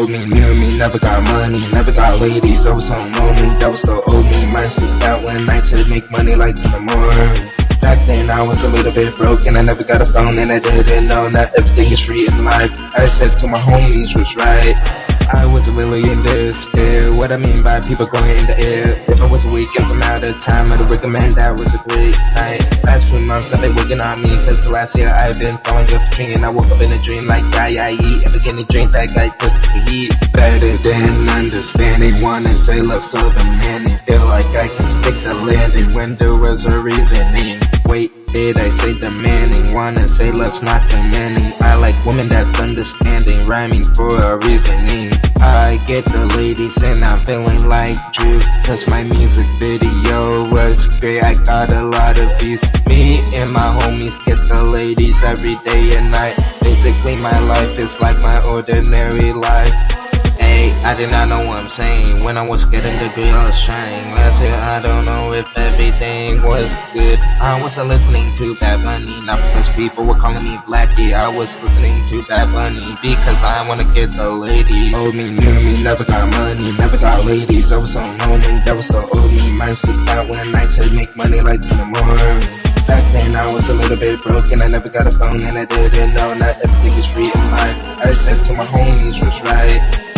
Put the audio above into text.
me, knew me, never got money, never got ladies, I was so lonely, that was the old me, mind slipped out when I said make money like the morning. Back then I was a little bit broke and I never got a phone and I didn't know that everything is free in life. I said to my homies was right. I was really in despair. What I mean by people going in the air. If I was a weekend from out of time, I'd recommend that was a great night. Few months I've been working on me, cause last year I've been falling off a tree and I woke up in a dream like guy I eat. Ever getting drink that guy cause the heat. Better than understanding, wanna say love so demanding. Feel like I can stick the landing when there was a reasoning. Wait, did I say demanding? Wanna say love's not demanding. I like women that's understanding, rhyming for a reasoning. I get the ladies and I'm feeling like Drew Cause my music video was great, I got a lot of views Me and my homies get the ladies every day and night Basically my life is like my ordinary life Hey, I did not know what I'm saying. When I was getting the was trying. Last year I don't know if everything was good. I wasn't listening to Bad Bunny. Not because people were calling me Blackie. I was listening to Bad Bunny Because I wanna get the ladies. Old me, knew me, never got money Never got ladies, I was so lonely That was the old me, mind slipped out when I said make money like in the morning. Back then I was a little bit broken, I never got a phone and I didn't know not everything is free in life. I said to my homies was right